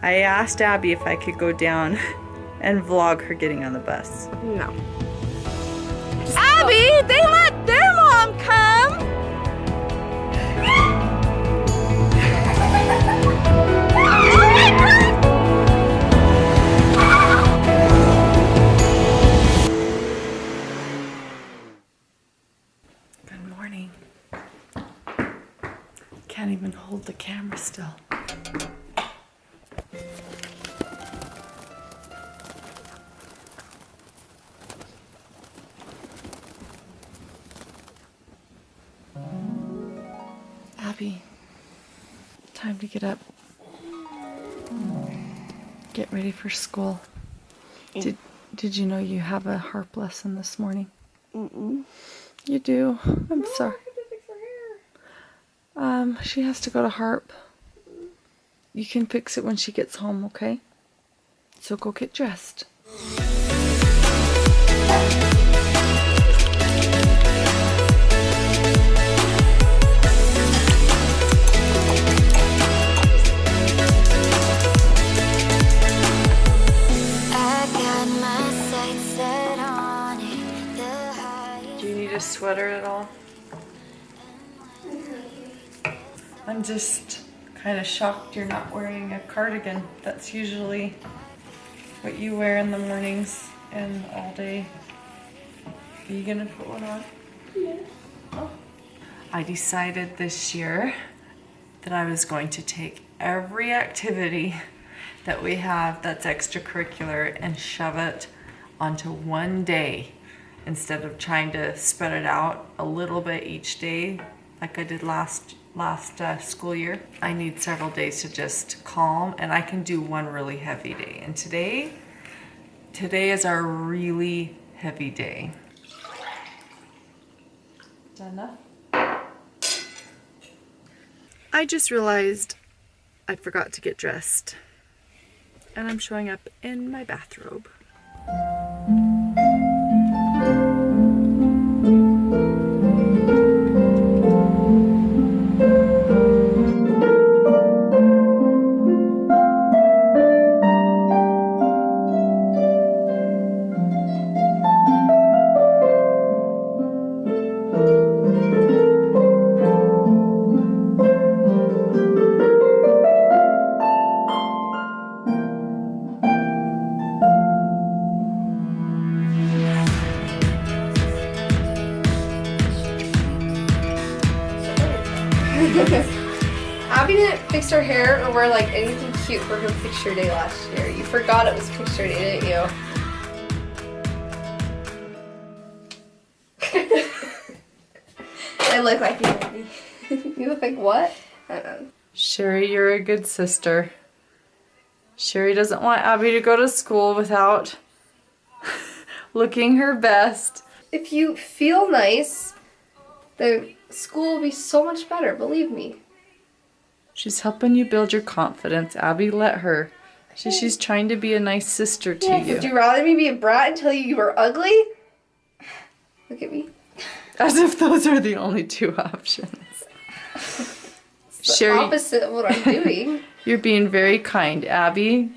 I asked Abby if I could go down and vlog her getting on the bus. No. Abby, they let their mom come. Good morning. Can't even hold the camera still. Abby, time to get up. Get ready for school. Did, did you know you have a harp lesson this morning? Mm-mm. You do. I'm sorry. Um, she has to go to harp. You can fix it when she gets home, okay? So go get dressed. Need a sweater at all? I'm just kind of shocked you're not wearing a cardigan. That's usually what you wear in the mornings and all day. Are you gonna put one on? Yeah. Oh. I decided this year that I was going to take every activity that we have that's extracurricular and shove it onto one day instead of trying to spread it out a little bit each day like I did last last uh, school year. I need several days to just calm and I can do one really heavy day. And today, today is our really heavy day. Is that enough? I just realized I forgot to get dressed and I'm showing up in my bathrobe. Abby her hair or wear like anything cute for her picture day last year. You forgot it was picture day, didn't you? I look like you, Abby. you look like what? I don't know. Sherry, you're a good sister. Sherry doesn't want Abby to go to school without looking her best. If you feel nice, the school will be so much better, believe me. She's helping you build your confidence. Abby, let her. She, she's trying to be a nice sister to Would you. you rather me be a brat and tell you you were ugly? Look at me. As if those are the only two options. The Sherry, opposite of what I'm doing. you're being very kind. Abby,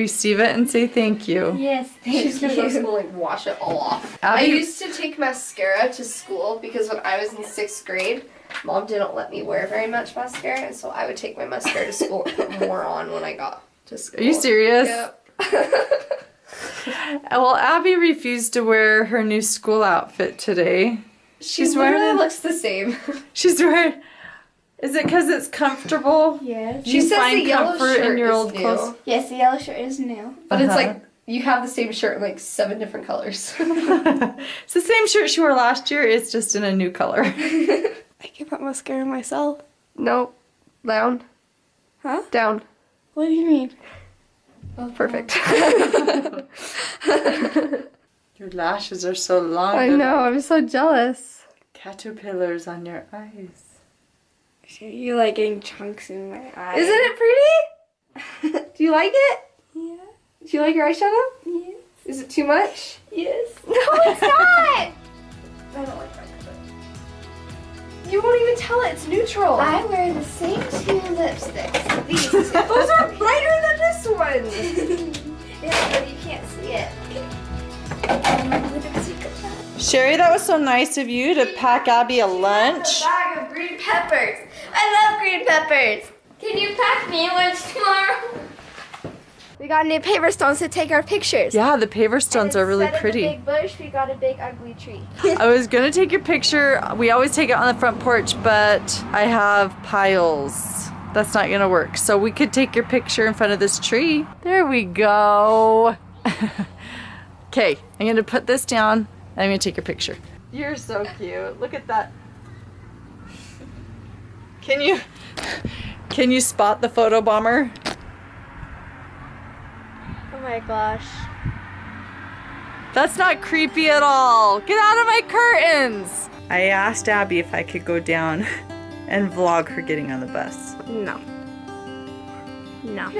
receive it and say thank you. Yes, thank She's thank gonna go to school and like wash it all off. I used to take mascara to school because when I was in sixth grade, mom didn't let me wear very much mascara, and so I would take my mascara to school and put more on when I got to school. are you serious? Yep. Well, Abby refused to wear her new school outfit today. she She's literally wearing- looks the same. She's wearing. Is it because it's comfortable? Yes. Do She you says find the yellow comfort shirt in your is old new. clothes? Yes, the yellow shirt is new. But it's Uh-huh. like you have the same shirt in like seven different colors. it's the same shirt she wore last year. It's just in a new color. I can put mascara myself. No, Down. Huh? Down. What do you mean? Oh, Perfect. Your lashes are so long. I know, I'm so jealous. Caterpillars on your eyes. You're like getting chunks in my eye. Isn't it pretty? Do you like it? Yeah. Do you like your eyeshadow? Yes. Is it too much? Yes. No, it's not! I don't like that. You won't even tell it. It's neutral. I'm wearing the same two lipsticks. These two. Those are brighter than this one. yeah, but you can't see it. Sherry, that was so nice of you to pack Abby a lunch. A bag of green peppers. I love green peppers. Can you pack me lunch tomorrow? We got new paper stones to take our pictures. Yeah, the paver stones are really Instead of pretty. a big bush, we got a big ugly tree. I was gonna take your picture. We always take it on the front porch, but I have piles. That's not gonna work. So we could take your picture in front of this tree. There we go. Okay, I'm gonna put this down and I'm gonna take your picture. You're so cute. Look at that. Can you can you spot the photo bomber? Oh my gosh. That's not creepy at all. Get out of my curtains. I asked Abby if I could go down and vlog her getting on the bus. No. No.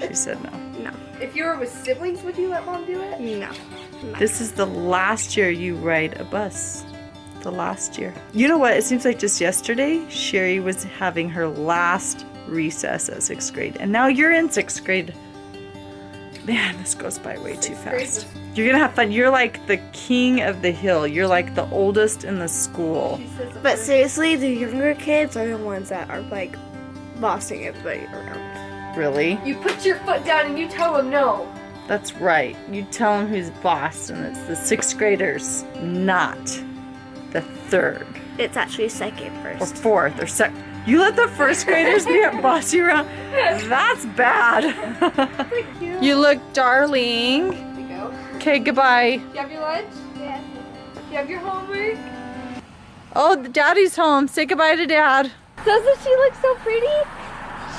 She said no. no. If you were with siblings, would you let mom do it? No. This is the last year you ride a bus. The last year. You know what? It seems like just yesterday, Sherry was having her last recess at sixth grade. And now you're in sixth grade. Man, this goes by way too grade fast. You're gonna have fun. You're like the king of the hill. You're like the oldest in the school. But seriously, the younger kids are the ones that are like bossing everybody around. Really? You put your foot down and you tell them no. That's right. You tell them who's boss, and it's the sixth graders, not the third It's actually second or first. fourth or second. You let the first graders be boss you around? That's bad. you look darling. Here you go. Okay, goodbye. You have your lunch? Yes. You have your homework? Oh, daddy's home. Say goodbye to dad. Doesn't she look so pretty?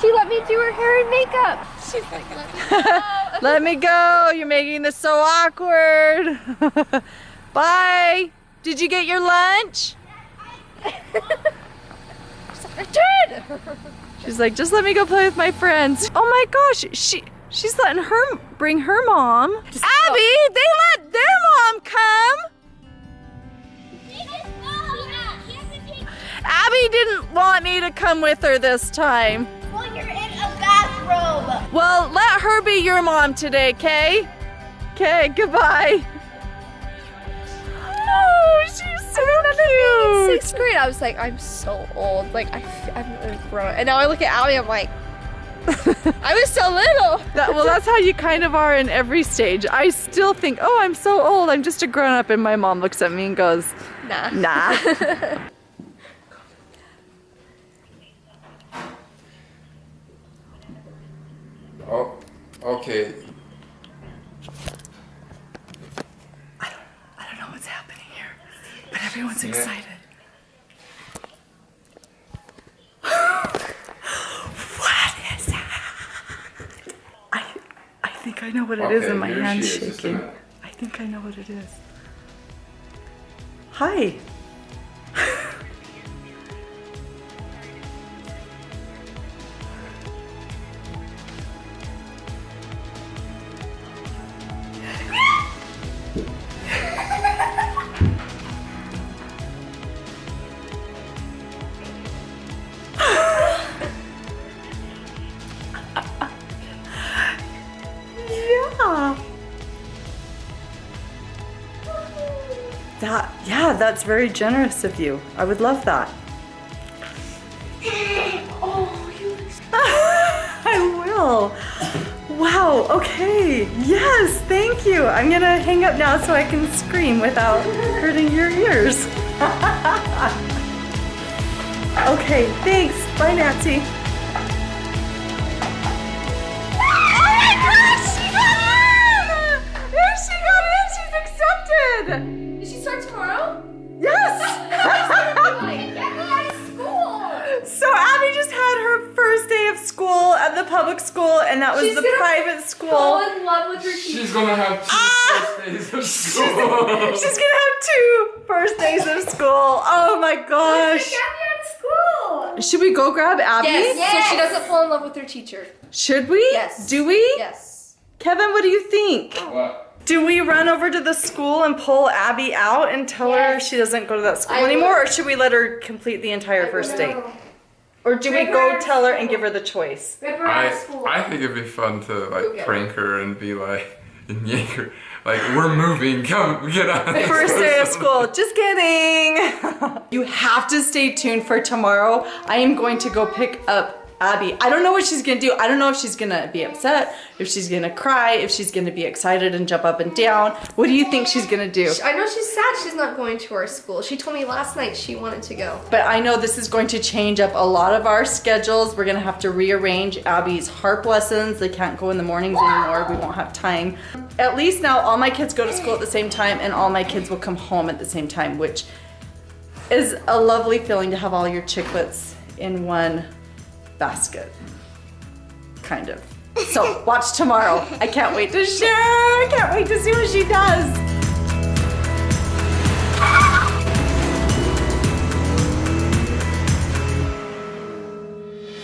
She let me do her hair and makeup. She's like, Let me go. You're making this so awkward. Bye. Did you get your lunch? She's like, just let me go play with my friends. Oh my gosh, she she's letting her bring her mom. Abby, they let their mom come. Abby didn't want me to come with her this time. Well, you're in a bathrobe. Well, let her be your mom today, okay? Okay, goodbye. So cute. Sixth grade, I was like, I'm so old. Like, I, I'm really grown. And now I look at Abby, I'm like, I was so little. That, well, that's how you kind of are in every stage. I still think, oh, I'm so old. I'm just a grown up. And my mom looks at me and goes, Nah. nah. Oh, okay. I don't know what's happening here, but everyone's Yeah. excited. what is that? I, I think I know what it is, Okay, and my here hand's she is, just a shaking. I think I know what it is. Hi. That's very generous of you. I would love that. Oh, you I will. Wow, okay. Yes, thank you. I'm gonna hang up now so I can scream without hurting your ears. okay, thanks. Bye, Nancy. Oh she got in! There she got in, she's accepted! And that was She's the gonna private Fall school. in love with her teacher. She's gonna have two Ah! first days of school. She's gonna have two first days of school. Oh my gosh! school. Should we go grab Abby? Yes, so she doesn't fall in love with her teacher. Should we? Yes. Do we? Yes. Kevin, what do you think? what? Do we run over to the school and pull Abby out and tell her she doesn't go to that school I anymore, or should we let her complete the entire first day? Or do we Rip go tell her and give her the choice? Rip her out I. I think it'd be fun to like get prank her and be like, and yank her. Like, we're moving. Come, get out. First day of school. Just kidding. you have to stay tuned for tomorrow. I am going to go pick up Abby. I don't know what she's gonna do. I don't know if she's gonna be upset, if she's gonna cry, if she's gonna be excited and jump up and down. What do you think she's gonna do? I know she's sad she's not going to our school. She told me last night she wanted to go. But I know this is going to change up a lot of our schedules. We're gonna have to rearrange Abby's harp lessons. They can't go in the mornings anymore. We won't have time. At least now all my kids go to school at the same time and all my kids will come home at the same time, which is a lovely feeling to have all your chicklets in one basket. Kind of. So watch tomorrow. I can't wait to share. I can't wait to see what she does.